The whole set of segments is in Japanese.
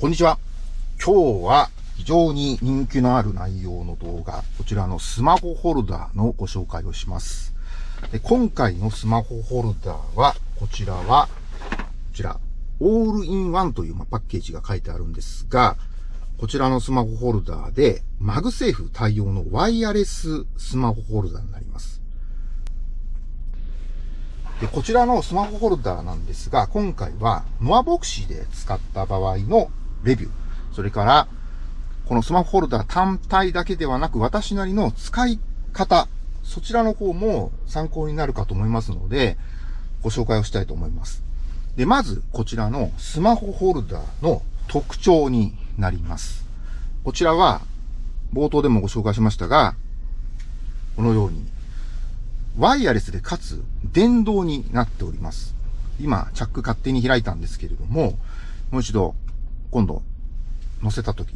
こんにちは。今日は非常に人気のある内容の動画、こちらのスマホホルダーのご紹介をします。で今回のスマホホルダーは、こちらは、こちら、オールインワンというパッケージが書いてあるんですが、こちらのスマホホルダーで、マグセーフ対応のワイヤレススマホホルダーになります。で、こちらのスマホホルダーなんですが、今回はノアヴォクシーで使った場合のレビュー、それから、このスマホホルダー単体だけではなく、私なりの使い方、そちらの方も参考になるかと思いますので、ご紹介をしたいと思います。で、まず、こちらのスマホホルダーの特徴になります。こちらは、冒頭でもご紹介しましたが、このようにワイヤレスでかつ電動になっております。今、チャック勝手に開いたんですけれども、もう一度、今度、乗せたとき、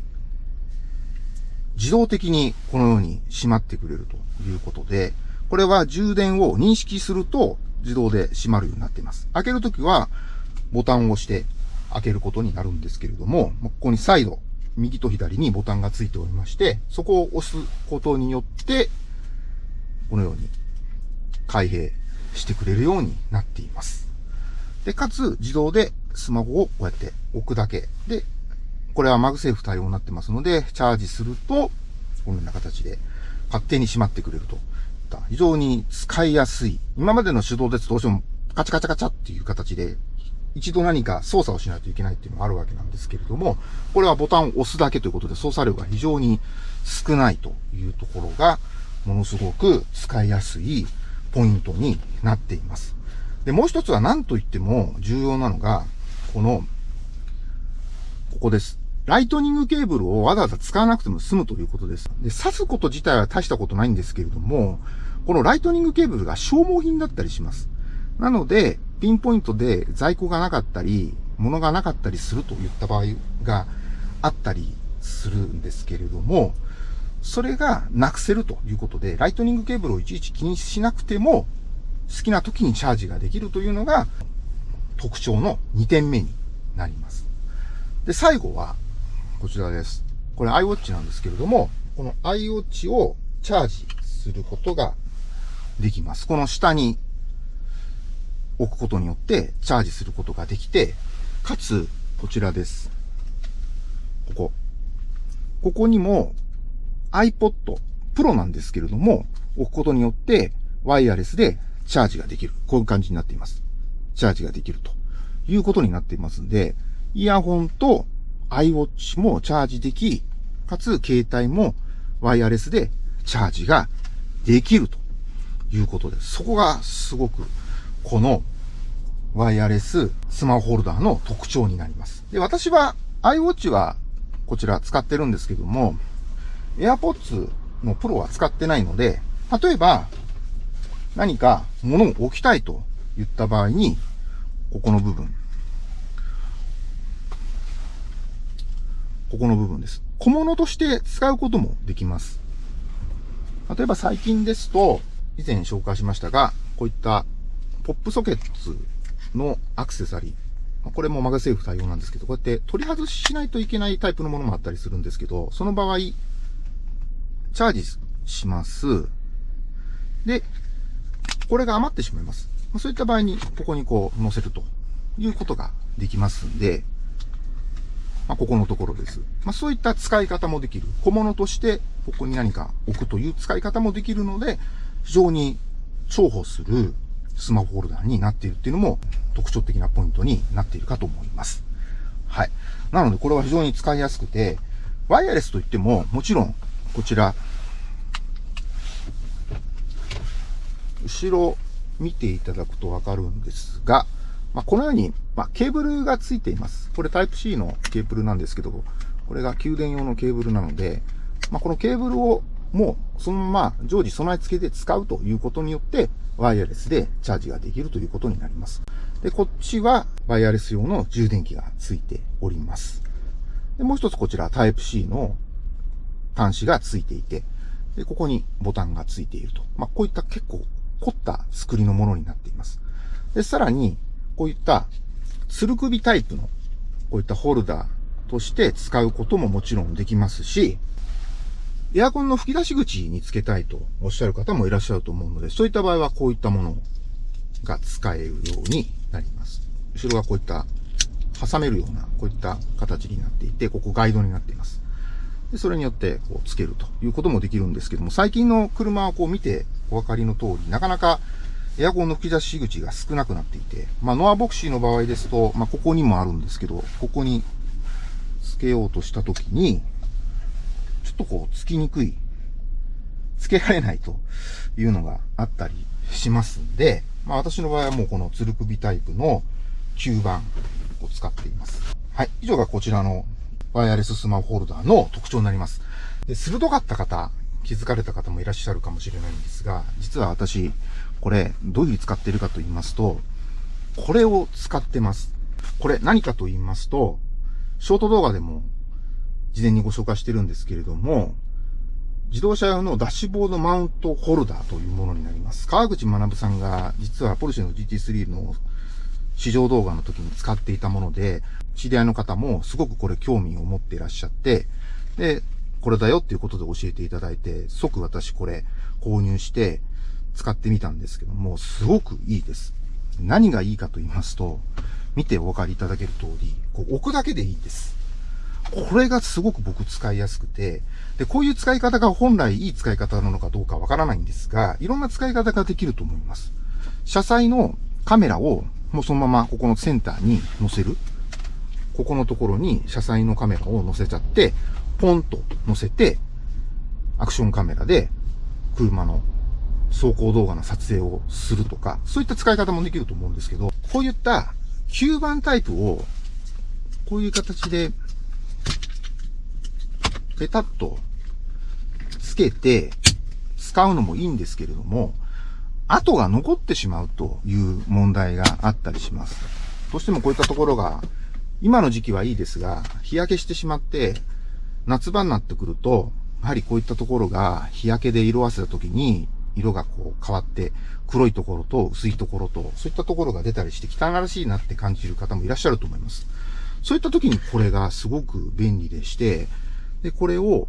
自動的にこのように閉まってくれるということで、これは充電を認識すると自動で閉まるようになっています。開けるときはボタンを押して開けることになるんですけれども、ここにサイド、右と左にボタンがついておりまして、そこを押すことによって、このように開閉してくれるようになっています。で、かつ自動でスマホをこうやって置くだけで、これは MagSafe 対応になってますので、チャージすると、このような形で勝手に閉まってくれると。非常に使いやすい。今までの手動ですとどうしてもカチャカチャカチャっていう形で、一度何か操作をしないといけないっていうのがあるわけなんですけれども、これはボタンを押すだけということで操作量が非常に少ないというところが、ものすごく使いやすいポイントになっています。で、もう一つは何と言っても重要なのが、この、ここです。 Lightning ケーブルをわざわざ使わなくても済むということです。で、刺すこと自体は大したことないんですけれども、この Lightning ケーブルが消耗品だったりします。なので、ピンポイントで在庫がなかったり、物がなかったりするといった場合があったりするんですけれども、それがなくせるということで、ライトニングケーブルをいちいち気にしなくても、好きな時にチャージができるというのが特徴の2点目になります。で、最後は、こちらです。これ iWatch なんですけれども、この iWatch をチャージすることができます。この下に置くことによってチャージすることができて、かつ、こちらです。ここ。ここにも iPod Pro なんですけれども、置くことによってワイヤレスでチャージができる。こういう感じになっています。チャージができるということになっていますんで、イヤホンと iWatch もチャージでき、かつ携帯もワイヤレスでチャージができるということです。そこがすごくこのワイヤレススマホホルダーの特徴になります。で、私は iWatch はこちら使ってるんですけども、AirPods のプロは使ってないので、例えば、何か物を置きたいと言った場合に、ここの部分。ここの部分です。小物として使うこともできます。例えば最近ですと、以前紹介しましたが、こういったポップソケッツのアクセサリー。これもマガセーフ対応なんですけど、こうやって取り外ししないといけないタイプのものもあったりするんですけど、その場合、チャージします。で、これが余ってしまいます。そういった場合に、ここにこう載せるということができますんで、まあ、ここのところです。まあ、そういった使い方もできる。小物として、ここに何か置くという使い方もできるので、非常に重宝するスマホホルダーになっているっていうのも特徴的なポイントになっているかと思います。はい。なので、これは非常に使いやすくて、ワイヤレスといっても、もちろんこちら、後ろ見ていただくとわかるんですが、まあ、このように、まあ、ケーブルがついています。これタイプ C のケーブルなんですけど、これが給電用のケーブルなので、まあ、このケーブルをもうそのまま常時備え付けで使うということによって、ワイヤレスでチャージができるということになります。で、こっちはワイヤレス用の充電器がついております。で、もう一つこちらタイプ C の端子がついていて、で、ここにボタンがついていると。まあ、こういった結構凝った作りのものになっています。で、さらに、こういった、つる首タイプの、こういったホルダーとして使うことももちろんできますし、エアコンの吹き出し口につけたいとおっしゃる方もいらっしゃると思うので、そういった場合はこういったものが使えるようになります。後ろがこういった挟めるような、こういった形になっていて、ここガイドになっています。でそれによってこうつけるということもできるんですけども、最近の車をこう見てお分かりの通り、なかなかエアコンの吹き出し口が少なくなっていて、まあ、ノアボクシーの場合ですと、まあ、ここにもあるんですけど、ここにつけようとしたときに、ちょっとこう、つきにくい、つけられないというのがあったりしますんで、まあ、私の場合はもうこのつる首タイプの吸盤を使っています。はい。以上がこちらのワイヤレススマホホルダーの特徴になります。で、鋭かった方、気づかれた方もいらっしゃるかもしれないんですが、実は私、これ、どういうふうに使ってるかと言いますと、これを使ってます。これ何かと言いますと、ショート動画でも事前にご紹介してるんですけれども、自動車用のダッシュボードマウントホルダーというものになります。川口学さんが実はポルシェの GT3 の試乗動画の時に使っていたもので、知り合いの方もすごくこれ興味を持っていらっしゃって、で、これだよっていうことで教えていただいて、即私これ購入して使ってみたんですけども、すごくいいです。何がいいかと言いますと、見てお分かりいただける通り、こう置くだけでいいです。これがすごく僕使いやすくて、で、こういう使い方が本来いい使い方なのかどうかわからないんですが、いろんな使い方ができると思います。車載のカメラをもうそのままここのセンターに載せる。ここのところに車載のカメラを載せちゃって、ポンと載せて、アクションカメラで車の走行動画の撮影をするとか、そういった使い方もできると思うんですけど、こういった吸盤タイプを、こういう形で、ペタッとつけて使うのもいいんですけれども、跡が残ってしまうという問題があったりします。どうしてもこういったところが、今の時期はいいですが、日焼けしてしまって、夏場になってくると、やはりこういったところが日焼けで色あせた時に、色がこう変わって、黒いところと薄いところと、そういったところが出たりして汚らしいなって感じる方もいらっしゃると思います。そういった時にこれがすごく便利でして、で、これを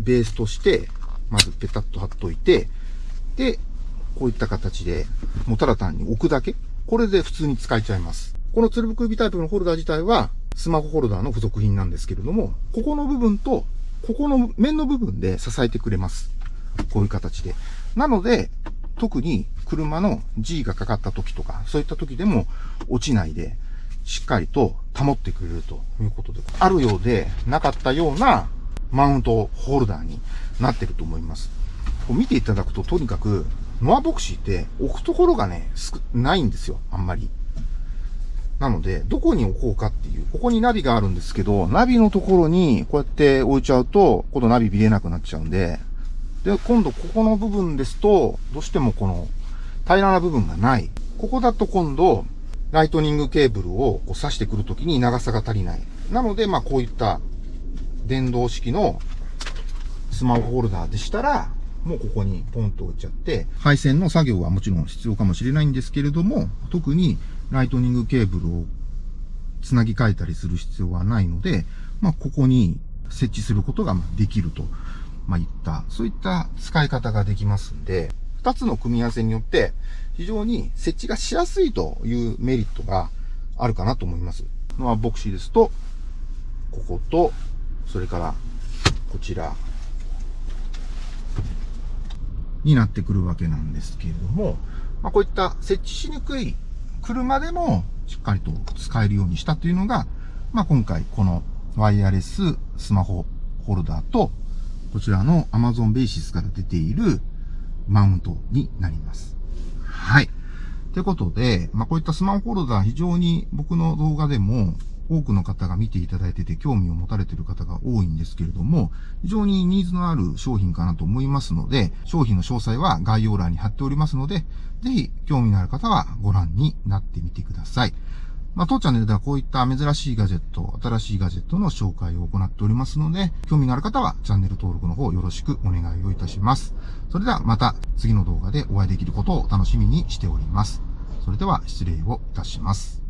ベースとして、まずペタッと貼っといて、で、こういった形で、もうただ単に置くだけ。これで普通に使えちゃいます。このつるぶく指タイプのホルダー自体は、スマホホルダーの付属品なんですけれども、ここの部分と、ここの面の部分で支えてくれます。こういう形で。なので、特に車の G がかかった時とか、そういった時でも落ちないで、しっかりと保ってくれるということで、あるようでなかったようなマウントホルダーになってると思います。こう見ていただくと、とにかくノアボクシーって置くところがね、ないんですよ、あんまり。なので、どこに置こうかっていう、ここにナビがあるんですけど、ナビのところにこうやって置いちゃうと、今度ナビ見れなくなっちゃうんで、で、今度ここの部分ですと、どうしてもこの平らな部分がない。ここだと今度、ライトニングケーブルをこう挿してくるときに長さが足りない。なので、まあこういった電動式のスマホホルダーでしたら、もうここにポンと置いちゃって、配線の作業はもちろん必要かもしれないんですけれども、特にライトニングケーブルをつなぎ替えたりする必要はないので、まあ、ここに設置することができると、まあ、いった、そういった使い方ができますんで、二つの組み合わせによって、非常に設置がしやすいというメリットがあるかなと思います。まあ、ボクシーですと、ここと、それから、こちら、になってくるわけなんですけれども、まあ、こういった設置しにくい車でもしっかりと使えるようにしたというのが、まあ、今回このワイヤレススマホホルダーと、こちらの Amazon Basis から出ているマウントになります。はい。ということで、まあ、こういったスマホホルダー非常に僕の動画でも多くの方が見ていただいてて興味を持たれている方が多いんですけれども、非常にニーズのある商品かなと思いますので、商品の詳細は概要欄に貼っておりますので、ぜひ興味のある方はご覧になってみてください。まあ、当チャンネルではこういった珍しいガジェット、新しいガジェットの紹介を行っておりますので、興味のある方はチャンネル登録の方よろしくお願いをいたします。それではまた次の動画でお会いできることを楽しみにしております。それでは失礼をいたします。